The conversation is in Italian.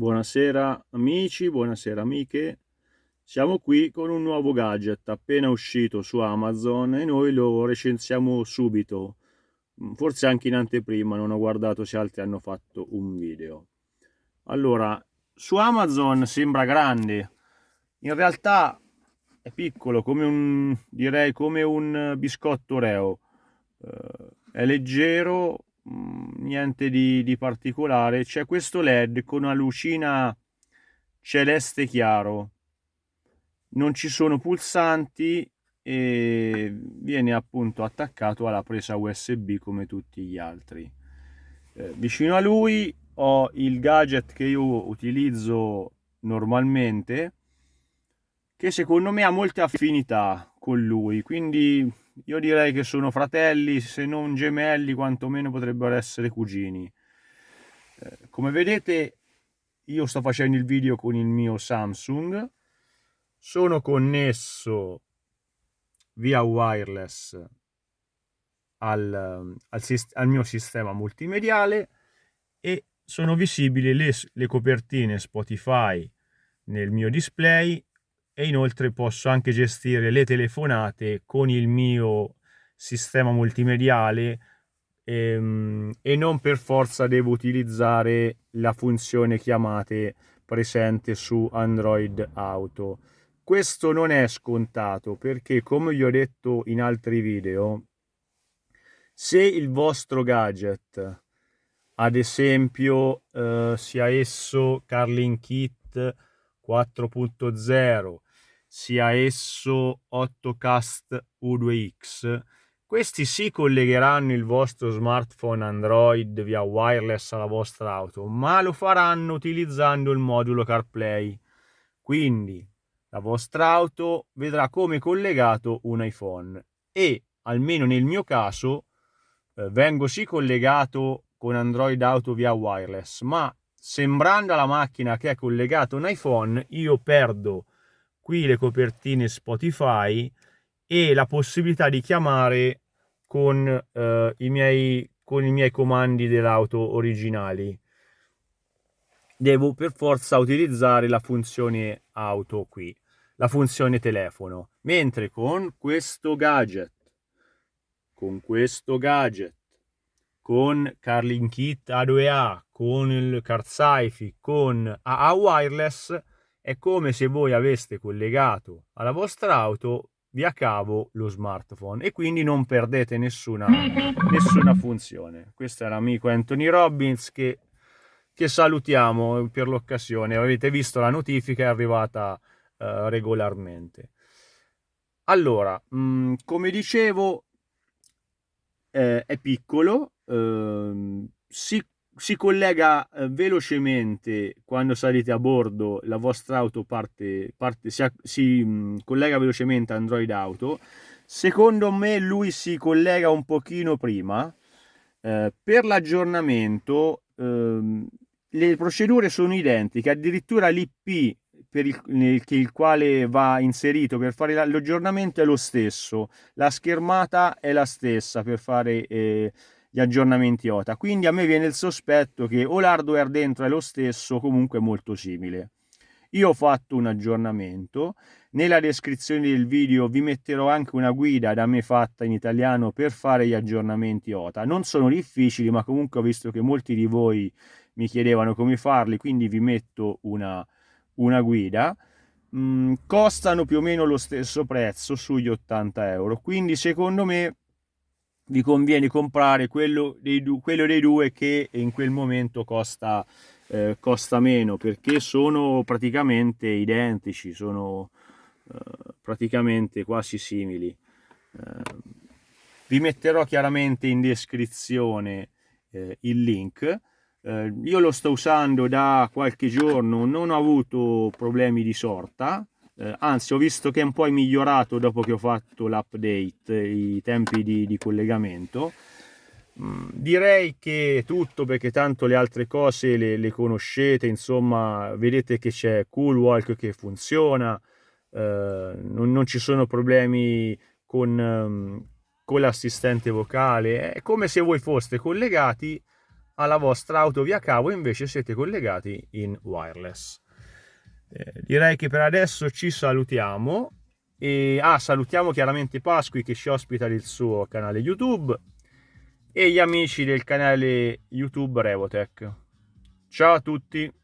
Buonasera amici, buonasera amiche. Siamo qui con un nuovo gadget appena uscito su Amazon e noi lo recensiamo subito. Forse anche in anteprima, non ho guardato se altri hanno fatto un video. Allora, su Amazon sembra grande. In realtà è piccolo, come un, direi come un biscotto Oreo. Uh, è leggero, Mm, niente di, di particolare. C'è questo led con una lucina celeste chiaro. Non ci sono pulsanti e viene appunto attaccato alla presa usb come tutti gli altri. Eh, vicino a lui ho il gadget che io utilizzo normalmente che secondo me ha molte affinità con lui quindi io direi che sono fratelli, se non gemelli, quantomeno potrebbero essere cugini. Eh, come vedete, io sto facendo il video con il mio Samsung, sono connesso via wireless al, al, al mio sistema multimediale e sono visibili le, le copertine Spotify nel mio display e inoltre posso anche gestire le telefonate con il mio sistema multimediale ehm, e non per forza devo utilizzare la funzione chiamate presente su Android Auto. Questo non è scontato perché come vi ho detto in altri video, se il vostro gadget, ad esempio eh, sia esso Carlin Kit 4.0, sia esso 8cast U2X, questi si collegheranno il vostro smartphone Android via wireless alla vostra auto, ma lo faranno utilizzando il modulo CarPlay. Quindi la vostra auto vedrà come collegato un iPhone e, almeno nel mio caso, eh, vengo sì collegato con Android Auto via wireless, ma sembrando alla macchina che è collegato un iPhone, io perdo qui le copertine Spotify e la possibilità di chiamare con, eh, i, miei, con i miei comandi dell'auto originali. Devo per forza utilizzare la funzione auto qui, la funzione telefono, mentre con questo gadget, con questo gadget, con Carlin Kit A2A, con il CarSifi, con AA Wireless, è come se voi aveste collegato alla vostra auto via cavo lo smartphone e quindi non perdete nessuna, nessuna funzione. Questo è l'amico Anthony Robbins che, che salutiamo per l'occasione. Avete visto la notifica, è arrivata uh, regolarmente. Allora, mh, mm, come dicevo, eh, è piccolo, eh, si si collega eh, velocemente quando salite a bordo, la vostra auto parte, parte si, si mh, mm, collega velocemente Android Auto. Secondo me lui si collega un pochino prima. Eh, per l'aggiornamento ehm, le procedure sono identiche, addirittura l'IP per il, nel, il quale va inserito per fare l'aggiornamento è lo stesso, la schermata è la stessa per fare eh, gli aggiornamenti OTA. Quindi a me viene il sospetto che o l'hardware dentro è lo stesso comunque molto simile. Io ho fatto un aggiornamento, nella descrizione del video vi metterò anche una guida da me fatta in italiano per fare gli aggiornamenti OTA. Non sono difficili, ma comunque ho visto che molti di voi mi chiedevano come farli, quindi vi metto una, una guida. Mm, costano più o meno lo stesso prezzo sugli 80 euro, quindi secondo me vi conviene comprare quello dei, quello dei due che in quel momento costa, eh, costa meno perché sono praticamente identici, sono eh, praticamente quasi simili. Eh, vi metterò chiaramente in descrizione eh, il link. Eh, io lo sto usando da qualche giorno, non ho avuto problemi di sorta, eh, anzi ho visto che è un po' migliorato dopo che ho fatto l'update i tempi di, di collegamento mm, direi che è tutto perché tanto le altre cose le, le conoscete insomma vedete che c'è Coolwalk che funziona eh, non, non, ci sono problemi con, um, con l'assistente vocale è come se voi foste collegati alla vostra auto via cavo invece siete collegati in wireless. Eh, direi che per adesso ci salutiamo e ah, salutiamo chiaramente Pasqui che ci ospita il suo canale YouTube e gli amici del canale YouTube Revotech. Ciao a tutti!